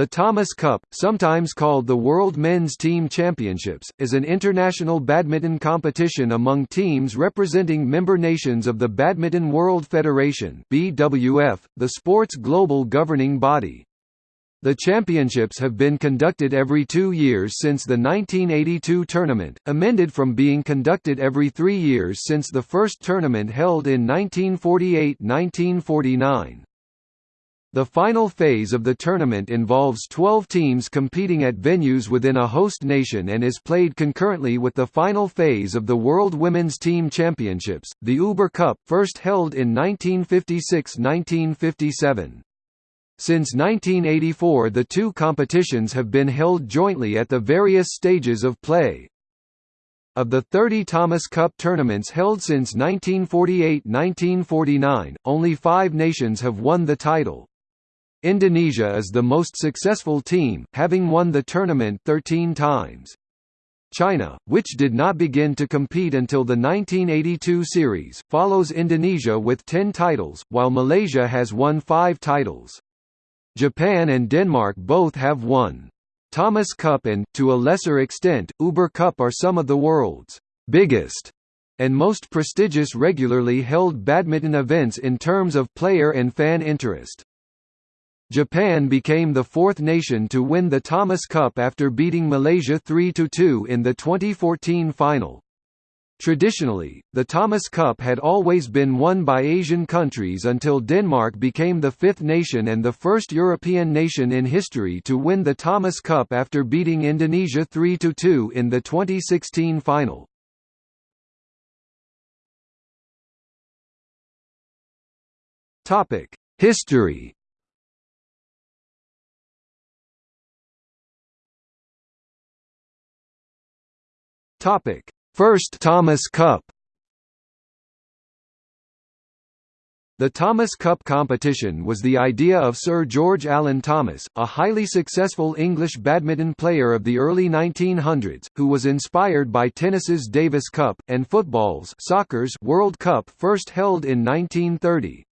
The Thomas Cup, sometimes called the World Men's Team Championships, is an international badminton competition among teams representing member nations of the Badminton World Federation (BWF), the sport's global governing body. The championships have been conducted every two years since the 1982 tournament, amended from being conducted every three years since the first tournament held in 1948–1949. The final phase of the tournament involves 12 teams competing at venues within a host nation and is played concurrently with the final phase of the World Women's Team Championships, the Uber Cup, first held in 1956–1957. Since 1984 the two competitions have been held jointly at the various stages of play. Of the 30 Thomas Cup tournaments held since 1948–1949, only five nations have won the title. Indonesia is the most successful team, having won the tournament 13 times. China, which did not begin to compete until the 1982 series, follows Indonesia with 10 titles, while Malaysia has won 5 titles. Japan and Denmark both have won. Thomas Cup and, to a lesser extent, Uber Cup are some of the world's biggest and most prestigious regularly held badminton events in terms of player and fan interest. Japan became the fourth nation to win the Thomas Cup after beating Malaysia 3–2 in the 2014 final. Traditionally, the Thomas Cup had always been won by Asian countries until Denmark became the fifth nation and the first European nation in history to win the Thomas Cup after beating Indonesia 3–2 in the 2016 final. History Topic: First Thomas Cup. The Thomas Cup competition was the idea of Sir George Allen Thomas, a highly successful English badminton player of the early 1900s, who was inspired by tennis's Davis Cup, and football's soccer's World Cup first held in 1930.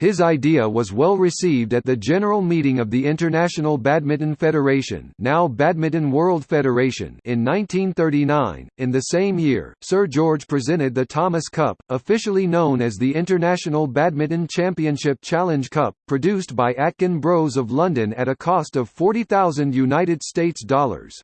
His idea was well received at the general meeting of the International Badminton Federation, now Badminton World Federation, in 1939. In the same year, Sir George presented the Thomas Cup, officially known as the International Badminton Championship Challenge Cup, produced by Atkin Bros of London at a cost of 40,000 United States dollars.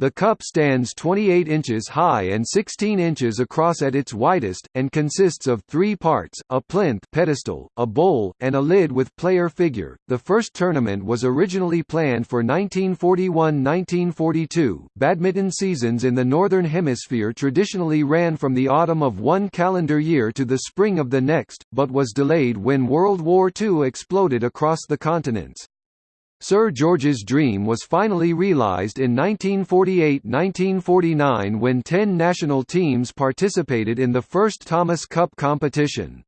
The cup stands 28 inches high and 16 inches across at its widest, and consists of three parts, a plinth pedestal, a bowl, and a lid with player figure. The first tournament was originally planned for 1941–1942. Badminton seasons in the Northern Hemisphere traditionally ran from the autumn of one calendar year to the spring of the next, but was delayed when World War II exploded across the continents. Sir George's dream was finally realised in 1948–1949 when ten national teams participated in the first Thomas Cup competition.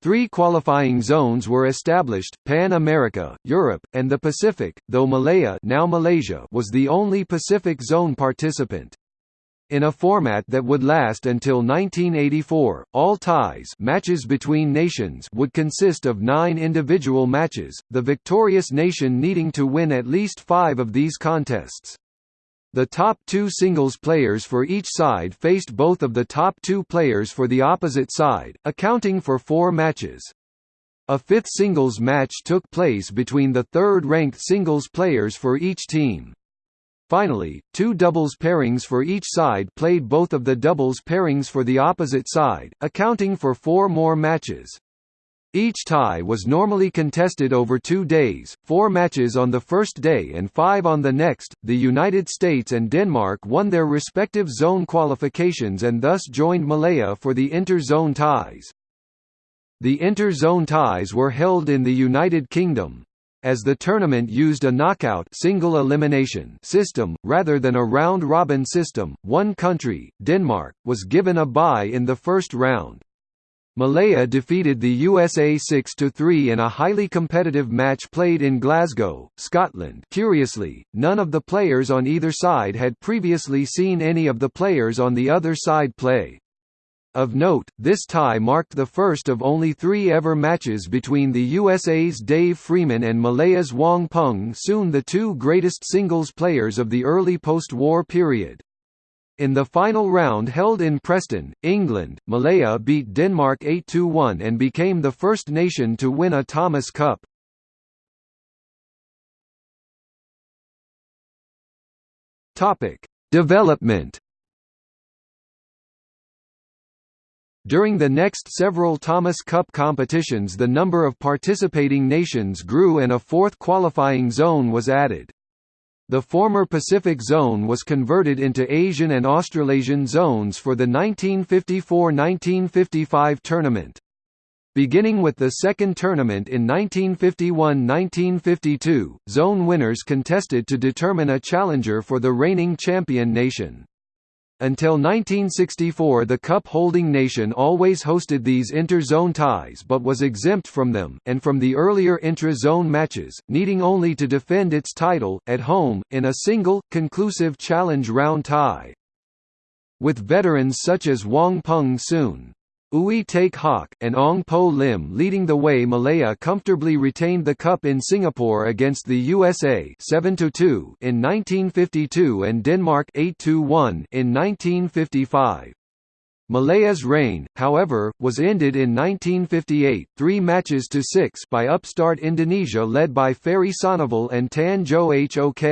Three qualifying zones were established, Pan America, Europe, and the Pacific, though Malaya now Malaysia was the only Pacific Zone participant. In a format that would last until 1984, all ties matches between nations would consist of nine individual matches, the victorious nation needing to win at least five of these contests. The top two singles players for each side faced both of the top two players for the opposite side, accounting for four matches. A fifth singles match took place between the third-ranked singles players for each team. Finally, two doubles pairings for each side played both of the doubles pairings for the opposite side, accounting for four more matches. Each tie was normally contested over two days, four matches on the first day and five on the next. The United States and Denmark won their respective zone qualifications and thus joined Malaya for the inter-zone ties. The inter-zone ties were held in the United Kingdom, as the tournament used a knockout single elimination system, rather than a round-robin system, one country, Denmark, was given a bye in the first round. Malaya defeated the USA 6–3 in a highly competitive match played in Glasgow, Scotland curiously, none of the players on either side had previously seen any of the players on the other side play. Of note, this tie marked the first of only three ever matches between the USA's Dave Freeman and Malaya's Wong Peng soon the two greatest singles players of the early post-war period. In the final round held in Preston, England, Malaya beat Denmark 8–1 and became the first nation to win a Thomas Cup. Development During the next several Thomas Cup competitions the number of participating nations grew and a fourth qualifying zone was added. The former Pacific Zone was converted into Asian and Australasian zones for the 1954–1955 tournament. Beginning with the second tournament in 1951–1952, zone winners contested to determine a challenger for the reigning champion nation. Until 1964 the cup-holding nation always hosted these inter-zone ties but was exempt from them, and from the earlier intra-zone matches, needing only to defend its title, at home, in a single, conclusive challenge round tie. With veterans such as Wong Peng Soon, Ooi Teik Hock, and Ong Poh Lim leading the way Malaya comfortably retained the cup in Singapore against the USA 7–2 in 1952 and Denmark 8–1 in 1955. Malaya's reign, however, was ended in 1958 three matches to six by upstart Indonesia led by Ferry Sonneville and Tan Jo Hok.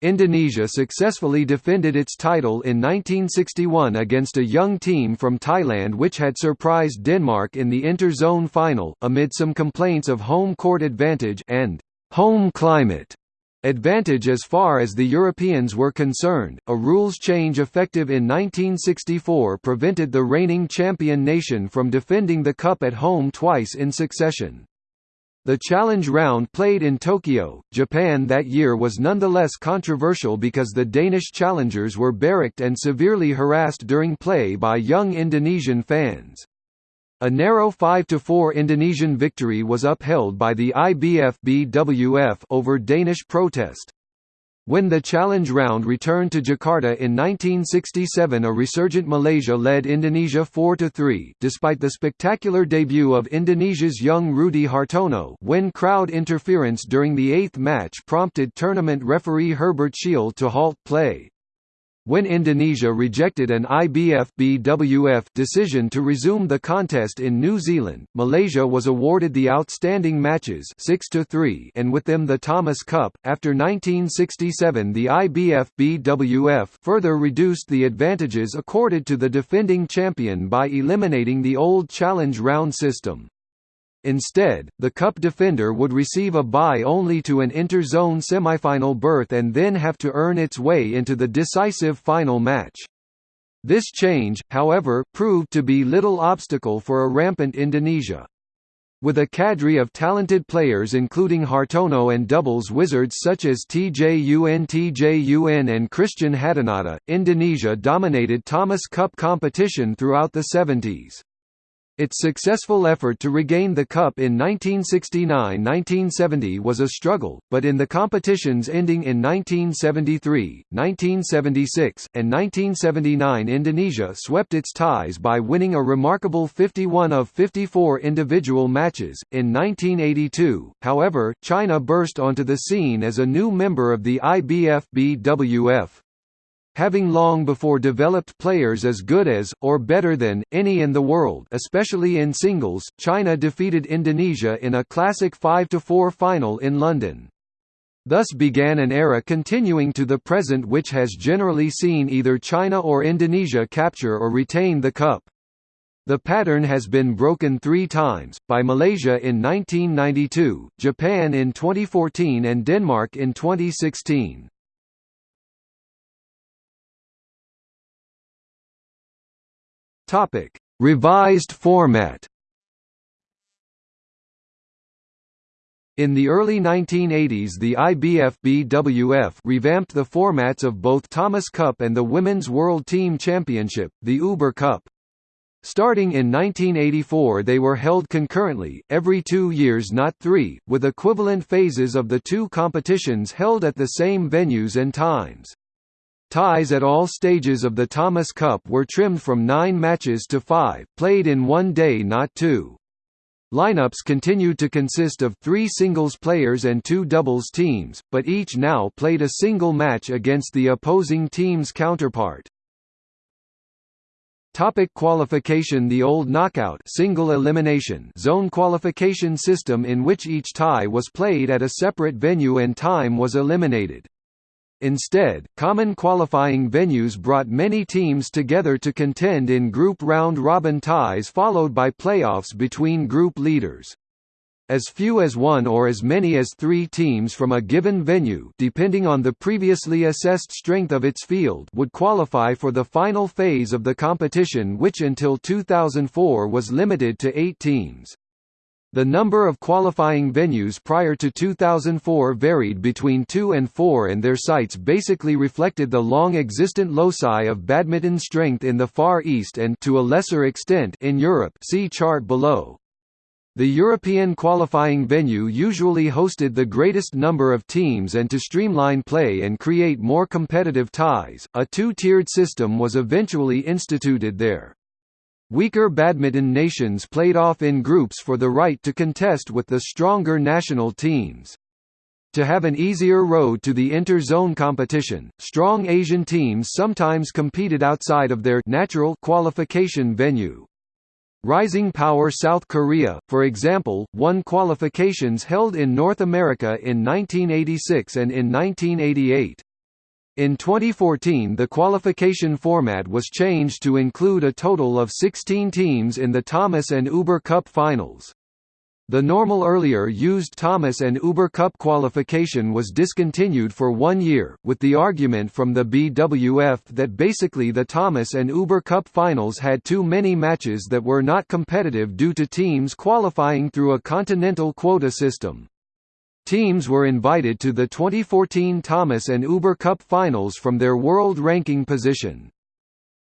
Indonesia successfully defended its title in 1961 against a young team from Thailand which had surprised Denmark in the inter-zone final, amid some complaints of home court advantage and home climate advantage as far as the Europeans were concerned. A rules change effective in 1964 prevented the reigning champion nation from defending the cup at home twice in succession. The challenge round played in Tokyo, Japan that year was nonetheless controversial because the Danish challengers were barracked and severely harassed during play by young Indonesian fans. A narrow 5–4 Indonesian victory was upheld by the IBF BWF over Danish protest. When the challenge round returned to Jakarta in 1967 a resurgent Malaysia led Indonesia 4–3 despite the spectacular debut of Indonesia's young Rudy Hartono when crowd interference during the eighth match prompted tournament referee Herbert Scheele to halt play. When Indonesia rejected an IBF-BWF decision to resume the contest in New Zealand, Malaysia was awarded the outstanding matches 6 to 3 and with them the Thomas Cup. After 1967, the IBF-BWF further reduced the advantages accorded to the defending champion by eliminating the old challenge round system. Instead, the Cup defender would receive a bye only to an inter-zone semifinal berth and then have to earn its way into the decisive final match. This change, however, proved to be little obstacle for a rampant Indonesia. With a cadre of talented players including Hartono and doubles wizards such as TJUN TJUN and Christian Hadinata, Indonesia dominated Thomas Cup competition throughout the 70s. Its successful effort to regain the cup in 1969–1970 was a struggle, but in the competitions ending in 1973, 1976, and 1979 Indonesia swept its ties by winning a remarkable 51 of 54 individual matches. In 1982, however, China burst onto the scene as a new member of the IBF-BWF, having long before developed players as good as, or better than, any in the world especially in singles, China defeated Indonesia in a classic 5–4 final in London. Thus began an era continuing to the present which has generally seen either China or Indonesia capture or retain the cup. The pattern has been broken three times, by Malaysia in 1992, Japan in 2014 and Denmark in 2016. Topic: Revised format. In the early 1980s the IBF-BWF revamped the formats of both Thomas Cup and the Women's World Team Championship, the Uber Cup. Starting in 1984 they were held concurrently, every two years not three, with equivalent phases of the two competitions held at the same venues and times. Ties at all stages of the Thomas Cup were trimmed from nine matches to five, played in one day not two. Lineups continued to consist of three singles players and two doubles teams, but each now played a single match against the opposing team's counterpart. Topic qualification The old knockout single elimination zone qualification system in which each tie was played at a separate venue and time was eliminated. Instead, common qualifying venues brought many teams together to contend in group round-robin ties followed by playoffs between group leaders. As few as one or as many as three teams from a given venue depending on the previously assessed strength of its field would qualify for the final phase of the competition which until 2004 was limited to eight teams. The number of qualifying venues prior to 2004 varied between 2 and 4 and their sites basically reflected the long-existent loci of badminton strength in the Far East and to a lesser extent in Europe see chart below. The European qualifying venue usually hosted the greatest number of teams and to streamline play and create more competitive ties, a two-tiered system was eventually instituted there. Weaker badminton nations played off in groups for the right to contest with the stronger national teams. To have an easier road to the inter-zone competition, strong Asian teams sometimes competed outside of their natural qualification venue. Rising Power South Korea, for example, won qualifications held in North America in 1986 and in 1988. In 2014 the qualification format was changed to include a total of 16 teams in the Thomas and Uber Cup finals. The normal earlier used Thomas and Uber Cup qualification was discontinued for one year, with the argument from the BWF that basically the Thomas and Uber Cup finals had too many matches that were not competitive due to teams qualifying through a continental quota system. Teams were invited to the 2014 Thomas and Uber Cup finals from their world ranking position.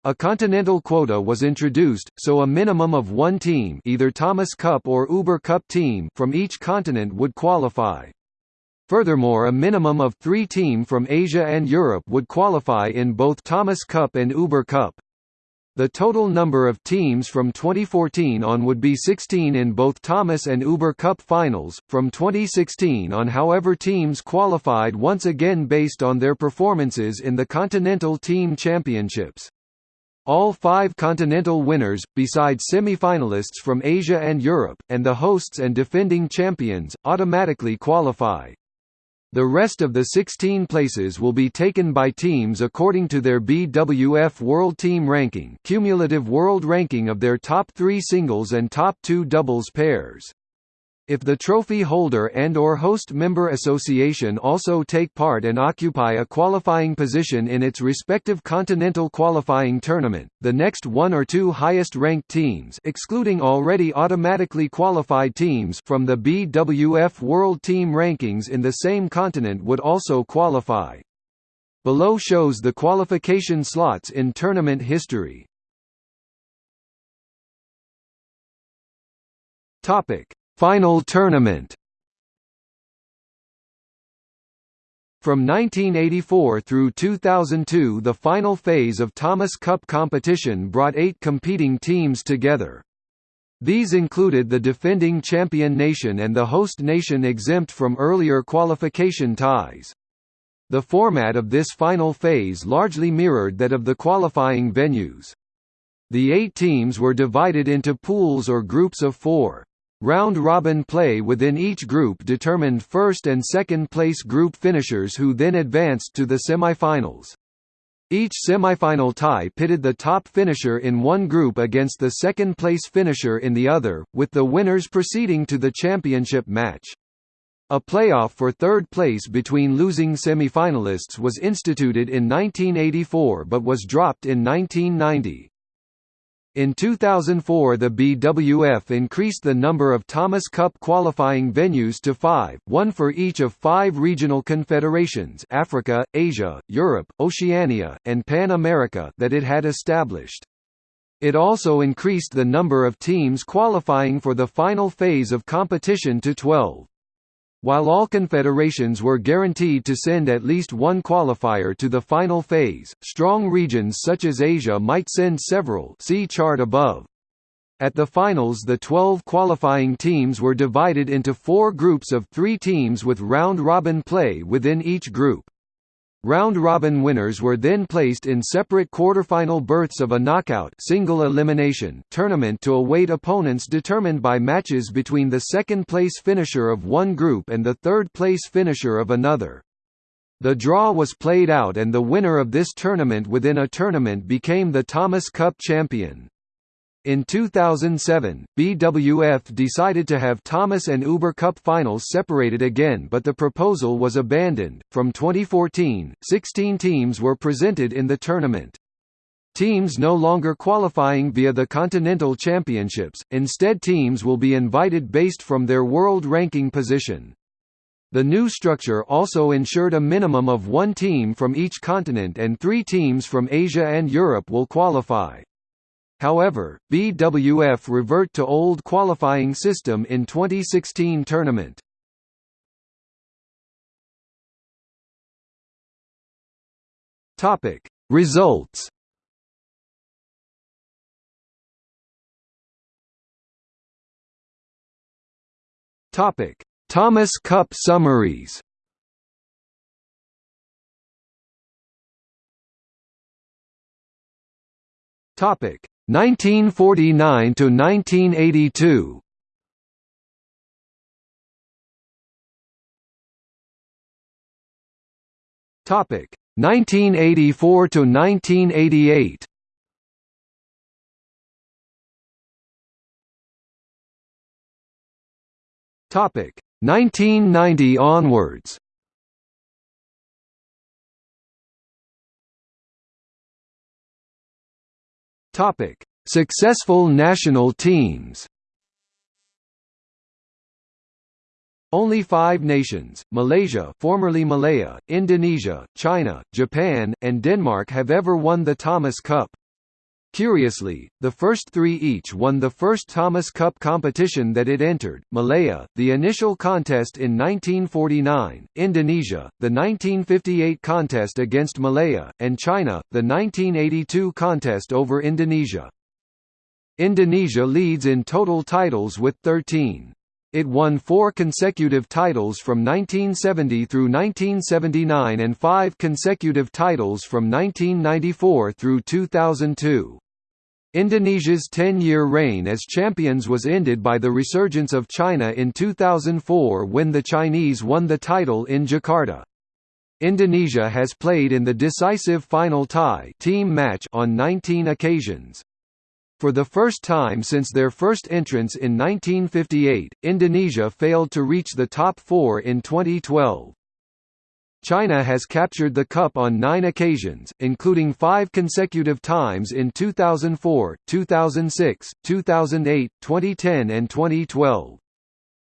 A continental quota was introduced, so a minimum of one team either Thomas Cup or Uber Cup team from each continent would qualify. Furthermore a minimum of three team from Asia and Europe would qualify in both Thomas Cup and Uber Cup. The total number of teams from 2014 on would be 16 in both Thomas and Uber Cup finals, from 2016 on however teams qualified once again based on their performances in the Continental Team Championships. All five continental winners, besides semi-finalists from Asia and Europe, and the hosts and defending champions, automatically qualify. The rest of the 16 places will be taken by teams according to their BWF World Team Ranking cumulative world ranking of their top three singles and top two doubles pairs. If the trophy holder and or host member association also take part and occupy a qualifying position in its respective continental qualifying tournament, the next one or two highest ranked teams excluding already automatically qualified teams from the BWF World Team Rankings in the same continent would also qualify. Below shows the qualification slots in tournament history. Topic Final tournament From 1984 through 2002 the final phase of Thomas Cup competition brought eight competing teams together. These included the defending champion nation and the host nation exempt from earlier qualification ties. The format of this final phase largely mirrored that of the qualifying venues. The eight teams were divided into pools or groups of four. Round-robin play within each group determined first and second place group finishers who then advanced to the semifinals. Each semifinal tie pitted the top finisher in one group against the second place finisher in the other, with the winners proceeding to the championship match. A playoff for third place between losing semifinalists was instituted in 1984 but was dropped in 1990. In 2004 the BWF increased the number of Thomas Cup qualifying venues to five, one for each of five regional confederations Africa, Asia, Europe, Oceania, and Pan America that it had established. It also increased the number of teams qualifying for the final phase of competition to 12. While all confederations were guaranteed to send at least one qualifier to the final phase, strong regions such as Asia might send several see chart above. At the finals the 12 qualifying teams were divided into four groups of three teams with round-robin play within each group. Round-robin winners were then placed in separate quarterfinal berths of a knockout single elimination tournament to await opponents determined by matches between the second-place finisher of one group and the third-place finisher of another. The draw was played out and the winner of this tournament within a tournament became the Thomas Cup champion. In 2007, BWF decided to have Thomas and Uber Cup finals separated again but the proposal was abandoned. From 2014, 16 teams were presented in the tournament. Teams no longer qualifying via the Continental Championships, instead teams will be invited based from their world ranking position. The new structure also ensured a minimum of one team from each continent and three teams from Asia and Europe will qualify. However, BWF revert to old qualifying system in 2016 tournament. Topic Results Topic Thomas Cup summaries Topic 1949 to 1982 Topic 1984 to 1988 Topic 1990 onwards Topic: Successful national teams. Only five nations, Malaysia formerly Malaya, Indonesia, China, Japan, and Denmark have ever won the Thomas Cup. Curiously, the first three each won the first Thomas Cup competition that it entered, Malaya, the initial contest in 1949, Indonesia, the 1958 contest against Malaya, and China, the 1982 contest over Indonesia. Indonesia leads in total titles with 13. It won four consecutive titles from 1970 through 1979 and five consecutive titles from 1994 through 2002. Indonesia's 10-year reign as champions was ended by the resurgence of China in 2004 when the Chinese won the title in Jakarta. Indonesia has played in the decisive final tie team match on 19 occasions. For the first time since their first entrance in 1958, Indonesia failed to reach the top four in 2012. China has captured the Cup on nine occasions, including five consecutive times in 2004, 2006, 2008, 2010 and 2012.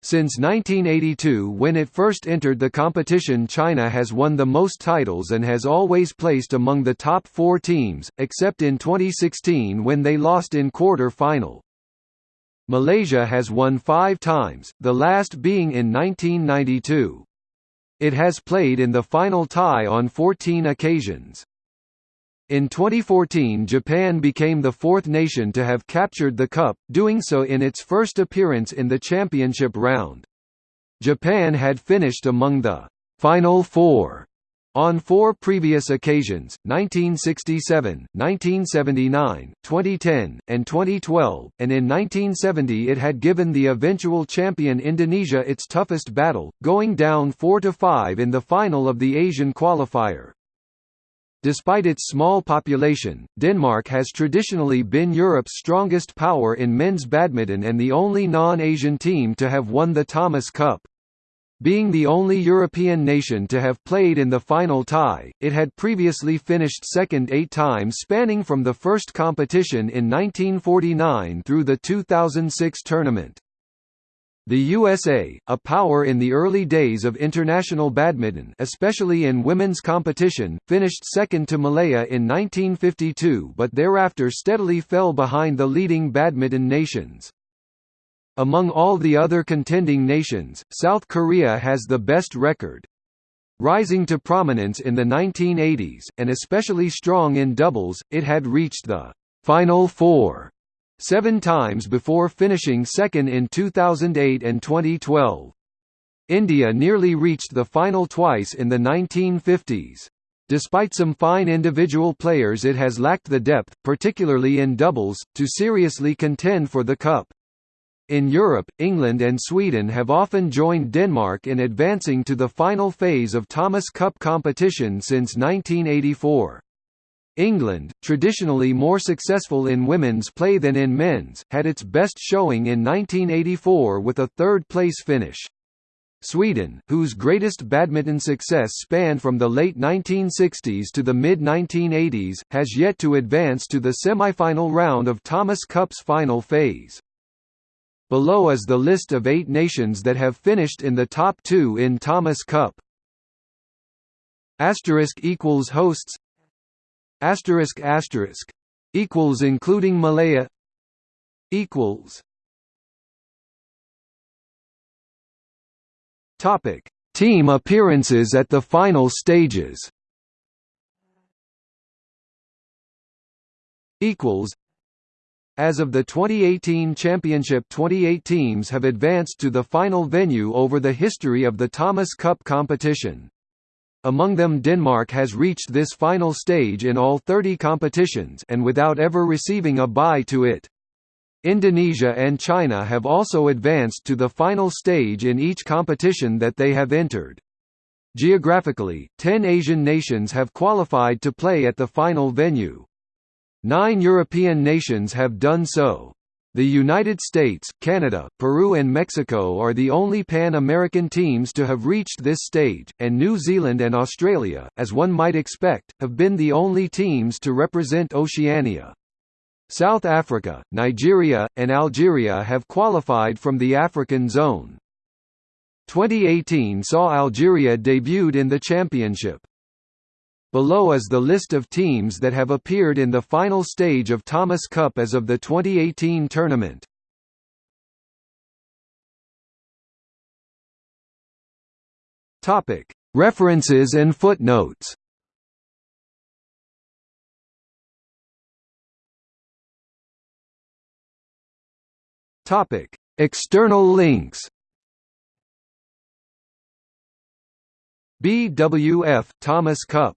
Since 1982 when it first entered the competition China has won the most titles and has always placed among the top four teams, except in 2016 when they lost in quarter-final. Malaysia has won five times, the last being in 1992. It has played in the final tie on 14 occasions. In 2014 Japan became the fourth nation to have captured the cup, doing so in its first appearance in the championship round. Japan had finished among the «Final Four on four previous occasions, 1967, 1979, 2010, and 2012, and in 1970 it had given the eventual champion Indonesia its toughest battle, going down 4–5 in the final of the Asian qualifier. Despite its small population, Denmark has traditionally been Europe's strongest power in men's badminton and the only non-Asian team to have won the Thomas Cup. Being the only European nation to have played in the final tie, it had previously finished second eight times spanning from the first competition in 1949 through the 2006 tournament. The USA, a power in the early days of international badminton especially in women's competition, finished second to Malaya in 1952 but thereafter steadily fell behind the leading badminton nations. Among all the other contending nations, South Korea has the best record. Rising to prominence in the 1980s, and especially strong in doubles, it had reached the Final Four seven times before finishing second in 2008 and 2012. India nearly reached the final twice in the 1950s. Despite some fine individual players it has lacked the depth, particularly in doubles, to seriously contend for the cup. In Europe, England and Sweden have often joined Denmark in advancing to the final phase of Thomas Cup competition since 1984. England, traditionally more successful in women's play than in men's, had its best showing in 1984 with a third-place finish. Sweden, whose greatest badminton success spanned from the late 1960s to the mid-1980s, has yet to advance to the semi-final round of Thomas Cup's final phase. Below is the list of eight nations that have finished in the top two in Thomas Cup. Asterisk equals hosts. Asterisk asterisk equals including Malaya. Equals. Topic: Team appearances at the final stages. Equals. As of the 2018 championship 28 teams have advanced to the final venue over the history of the Thomas Cup competition. Among them Denmark has reached this final stage in all 30 competitions and without ever receiving a bye to it. Indonesia and China have also advanced to the final stage in each competition that they have entered. Geographically, 10 Asian nations have qualified to play at the final venue. Nine European nations have done so. The United States, Canada, Peru and Mexico are the only Pan-American teams to have reached this stage, and New Zealand and Australia, as one might expect, have been the only teams to represent Oceania. South Africa, Nigeria, and Algeria have qualified from the African zone. 2018 saw Algeria debuted in the championship. Below is the list of teams that have appeared in the final stage of Thomas Cup as of the 2018 tournament. Topic: References and footnotes. Topic: External links. BWF Thomas Cup